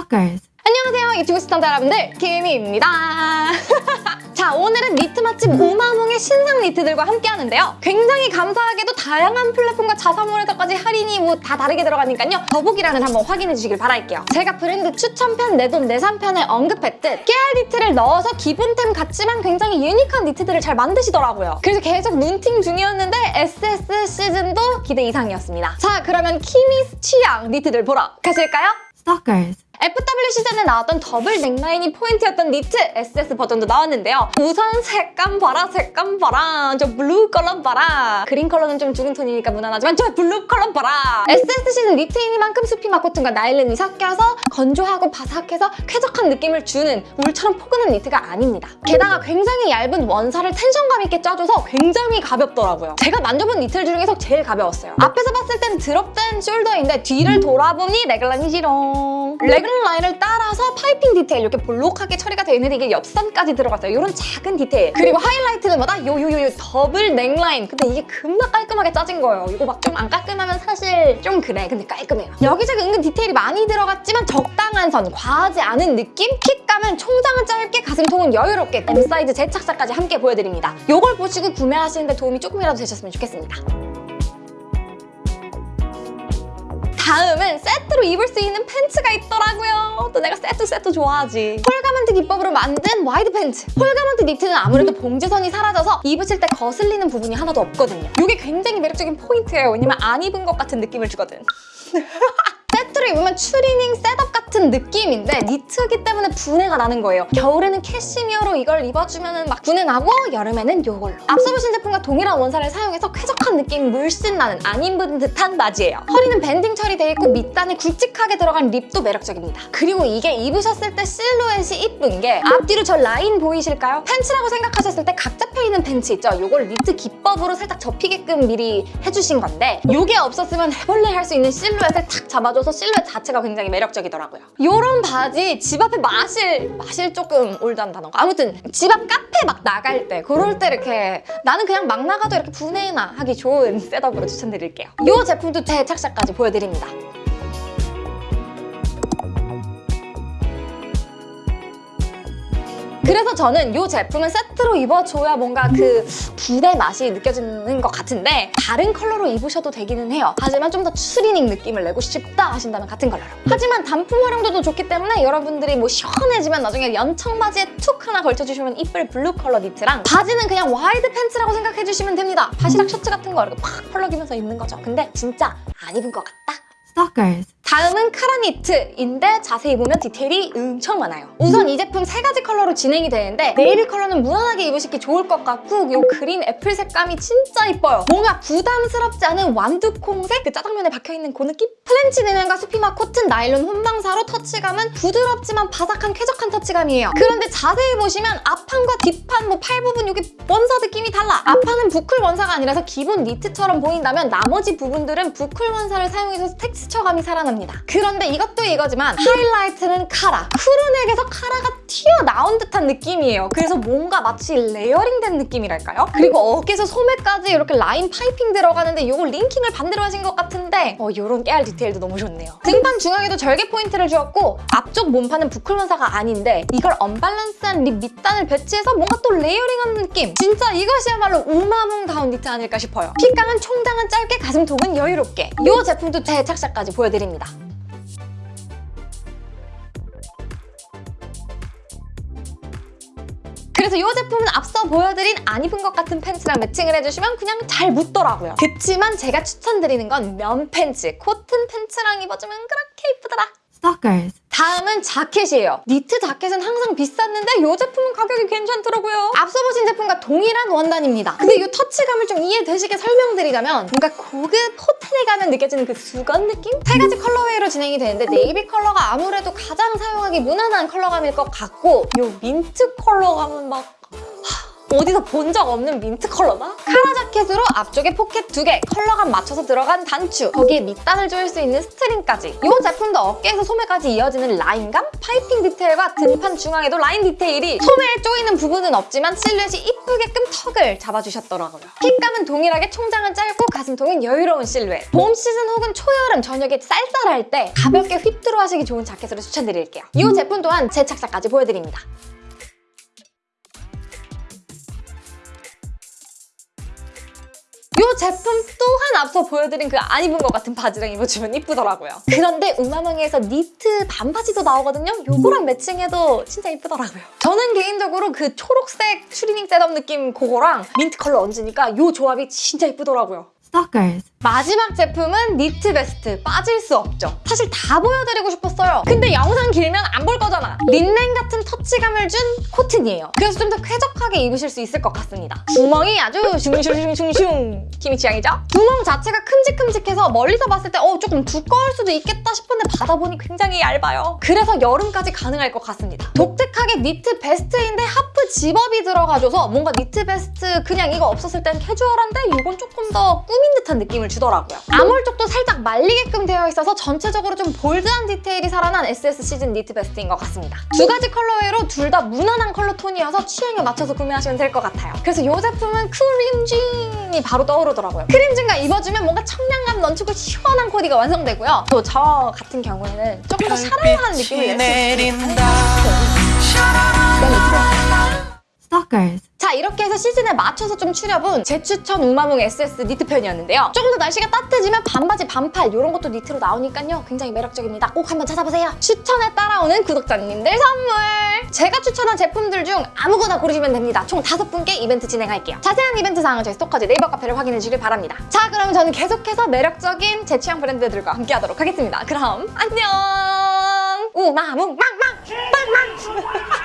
Stalkers. 안녕하세요. 유튜브 시청자 여러분들 김희입니다. 자 오늘은 니트 맛집 우마몽의 신상 니트들과 함께 하는데요. 굉장히 감사하게도 다양한 플랫폼과 자사몰에서까지 할인이 뭐 다 다르게 들어가니까요. 더보기란을 한번 확인해 주시길 바랄게요. 제가 브랜드 추천편 내돈내산 편에 언급했듯 깨알 니트를 넣어서 기본템 같지만 굉장히 유니크한 니트들을 잘 만드시더라고요. 그래서 계속 눈팅 중이었는데 SS 시즌도 기대 이상이었습니다. 자 그러면 Kimi's 취향 니트들 보러 가실까요? Stalkers. FW 시즌에 나왔던 double neckline이 포인트였던 니트 SS 버전도 나왔는데요. 우선 색감 봐라, 색감 봐라. 저 블루 컬러 봐라. 그린 컬러는 좀 죽은 톤이니까 무난하지만 저 블루 컬러 봐라. SS 시즌 니트이니만큼 수피마 cotton과 나일론이 섞여서 건조하고 바삭해서 쾌적한 느낌을 주는 울처럼 포근한 니트가 아닙니다. 게다가 굉장히 얇은 원사를 tension감 있게 짜줘서 굉장히 가볍더라고요. 제가 만져본 니트 중에서 제일 가벼웠어요. 앞에서 봤을 땐 drop된 shoulder인데 뒤를 돌아보니 래글런이지롱. 래글런 라인을 따라서 파이핑 디테일 이렇게 볼록하게 처리가 되어 있는데 이게 옆선까지 들어갔어요. 이런 작은 디테일. 그리고 하이라이트는 뭐다? 요요요요 double neckline. 근데 이게 겁나 깔끔하게 짜진 거예요. 이거 막 좀 안 깔끔하면 사실 좀 그래. 근데 깔끔해요. 여기저기 은근 디테일이 많이 들어갔지만 적당한 선, 과하지 않은 느낌? fit감은 총장은 짧게, 가슴통은 여유롭게 M 사이즈 제 착샷까지 함께 보여드립니다. 이걸 보시고 구매하시는데 도움이 조금이라도 되셨으면 좋겠습니다. 다음은 세트로 입을 수 있는 팬츠가 있더라고요. 또 내가 세트 세트 좋아하지. whole garment 기법으로 만든 wide 팬츠. whole garment 니트는 아무래도 봉제선이 사라져서 입으실 때 거슬리는 부분이 하나도 없거든요. 이게 굉장히 매력적인 포인트예요. 왜냐면 안 입은 것 같은 느낌을 주거든. 세트로 입으면 추리닝 setup 같은 느낌인데 니트이기 때문에 부내가 나는 거예요. 겨울에는 캐시미어로 이걸 입어주면 막 부내 나고 여름에는 이걸로. 앞서 보신 제품과 동일한 원사를 사용해서 쾌적한 느낌 물씬 나는 안 입은 듯한 바지예요. 허리는 banding 처리돼 있고 밑단에 굵직하게 들어간 rib도 매력적입니다. 그리고 이게 입으셨을 때 실루엣이 이쁜 게 앞뒤로 저 라인 보이실까요? 팬츠라고 생각하셨을 때 각 잡혀있는 팬츠 있죠? 이걸 니트 기법으로 살짝 접히게끔 미리 해주신 건데 이게 없었으면 헤벌레 할 수 있는 실루엣을 탁 잡아줘서 실루엣 자체가 굉장히 매력적이더라고요. 이런 바지 집 앞에 마실, 마실 조금 올드한 단어가 아무튼 집 앞 카페 막 나갈 때 그럴 때 이렇게 나는 그냥 막 나가도 이렇게 부내나 하기 좋은 setup으로 추천드릴게요. 이 제품도 제 착샷까지 보여드립니다. 그래서 저는 이 제품은 세트로 입어줘야 뭔가 그 부내 맛이 느껴지는 것 같은데 다른 컬러로 입으셔도 되기는 해요. 하지만 좀 더 추리닝 느낌을 내고 싶다 하신다면 같은 컬러로. 하지만 단품 활용도도 좋기 때문에 여러분들이 뭐 시원해지면 나중에 연청 바지에 툭 하나 걸쳐주시면 이쁠 블루 컬러 니트랑 바지는 그냥 wide 팬츠라고 생각해주시면 됩니다. 바지랑 셔츠 같은 거 이렇게 팍 펄럭이면서 입는 거죠. 근데 진짜 안 입은 것 같다? Stalkers. 다음은 카라니트인데 자세히 보면 디테일이 엄청 많아요. 우선 이 제품 세 가지 컬러로 진행이 되는데 네이비 컬러는 무난하게 입으시기 좋을 것 같고 이 green apple 색감이 진짜 이뻐요. 뭔가 부담스럽지 않은 완두콩색 그 짜장면에 박혀있는 그 느낌? French linen 면과 Supima 코튼 나일론 혼방사로 터치감은 부드럽지만 바삭한 쾌적한 터치감이에요. 그런데 자세히 보시면 앞판과 뒷판 뭐 팔 부분 여기 원사 느낌이 달라. 앞판은 boucle 원사가 아니라서 기본 니트처럼 보인다면 나머지 부분들은 boucle 원사를 사용해서 텍스처감이 살아납니다. 그런데 이것도 이거지만 하이라이트는 카라. crew neck에서 카라가 튀어나온 듯한 느낌이에요. 그래서 뭔가 마치 layering된 느낌이랄까요? 그리고 어깨에서 소매까지 이렇게 라인 piping 들어가는데 이거 linking을 반대로 하신 것 같은데 어, 이런 깨알 디테일도 너무 좋네요. 등판 중앙에도 절개 포인트를 주었고 앞쪽 몸판은 boucle 원사가 아닌데 이걸 언밸런스한 rib 밑단을 배치해서 뭔가 또 layering하는 느낌. 진짜 이것이야말로 우마망다운 니트 아닐까 싶어요. fit감은 총장은 짧게 가슴통은 여유롭게. 이 제품도 제 착샷까지 보여드립니다. 그래서 이 제품은 앞서 보여드린 안 입은 것 같은 팬츠랑 matching을 해주시면 그냥 잘 묻더라고요. 그치만 제가 추천드리는 건 면 팬츠, 코튼 팬츠랑 입어주면 그렇게 이쁘더라. Stalkers. 다음은 자켓이에요. 니트 자켓은 항상 비쌌는데 이 제품은 가격이 괜찮더라고요. 앞서 보신 제품과 동일한 원단입니다. 근데 이 터치감을 좀 이해되시게 설명드리자면 뭔가 고급 호텔에 가면 느껴지는 그 수건 느낌? 세 가지 colorway로 진행이 되는데 네이비 컬러가 아무래도 가장 사용하기 무난한 컬러감일 것 같고 이 민트 컬러감은 막 어디서 본 적 없는 민트 컬러다? 카라 자켓으로 앞쪽에 포켓 두 개, 컬러감 맞춰서 들어간 단추, 거기에 밑단을 조일 수 있는 string까지. 이 제품도 어깨에서 소매까지 이어지는 라인감, piping 디테일과 등판 중앙에도 라인 디테일이 소매에 조이는 부분은 없지만 실루엣이 이쁘게끔 tuck을 잡아주셨더라고요. fit감은 동일하게 총장은 짧고 가슴통은 여유로운 실루엣. 봄 시즌 혹은 초여름 저녁에 쌀쌀할 때 가볍게 휘뚜루 하시기 좋은 자켓으로 추천드릴게요. 이 제품 또한 제 착장까지 보여드립니다. 이 제품 또한 앞서 보여드린 그 안 입은 것 같은 바지랑 입어주면 이쁘더라고요. 그런데 우마망에서 니트 반바지도 나오거든요. 요거랑 matching해도 진짜 이쁘더라고요. 저는 개인적으로 그 초록색 추리닝 setup 느낌 그거랑 민트 컬러 얹으니까 요 조합이 진짜 이쁘더라고요. Stalkers. 마지막 제품은 니트 베스트. 빠질 수 없죠. 사실 다 보여드리고 싶었어요. 근데 영상 길면 안 볼 거잖아. 린넨 같은 터치감을 준 코튼이에요. 그래서 좀 더 쾌적하게 입으실 수 있을 것 같습니다. 구멍이 아주 슝슝슝슝슝 김이 취향이죠? 구멍 자체가 큼직큼직해서 멀리서 봤을 때 어, 조금 두꺼울 수도 있겠다 싶은데 받아보니 굉장히 얇아요. 그래서 여름까지 가능할 것 같습니다. 독특하게 니트 베스트인데 half zip-up이 들어가줘서 뭔가 니트 베스트 그냥 이거 없었을 땐 캐주얼한데 이건 조금 더 꾸민 듯한 느낌을 주더라고요. armhole 쪽도 살짝 말리게끔 되어 있어서 전체적으로 좀 bold한 디테일이 살아난 SS 시즌 니트 베스트인 것 같습니다. 두 가지 colorway로 둘 다 무난한 컬러 톤이어서 취향에 맞춰서 구매하시면 될 것 같아요. 그래서 이 제품은 cream jean이 바로 떠오르더라고요. cream jean과 입어주면 뭔가 청량감 넘치고 시원한 코디가 완성되고요. 또 저 같은 경우에는 조금 더 샤랄라한 느낌을 낼수 있어요. Stalkers. 자 이렇게 해서 시즌에 맞춰서 좀 추려본 제 추천 우마몽 SS 니트 편이었는데요. 조금 더 날씨가 따뜻해지면 반바지, 반팔 이런 것도 니트로 나오니까요. 굉장히 매력적입니다. 꼭 한번 찾아보세요. 추천에 따라오는 구독자님들 선물! 제가 추천한 제품들 중 아무거나 고르시면 됩니다. 총 다섯 분께 이벤트 진행할게요. 자세한 이벤트 사항은 저희 스토커즈 네이버 카페를 확인해 주길 바랍니다. 자 그럼 저는 계속해서 매력적인 제 취향 브랜드들과 함께 하도록 하겠습니다. 그럼 안녕! 우마몽 빵빵! 빵빵!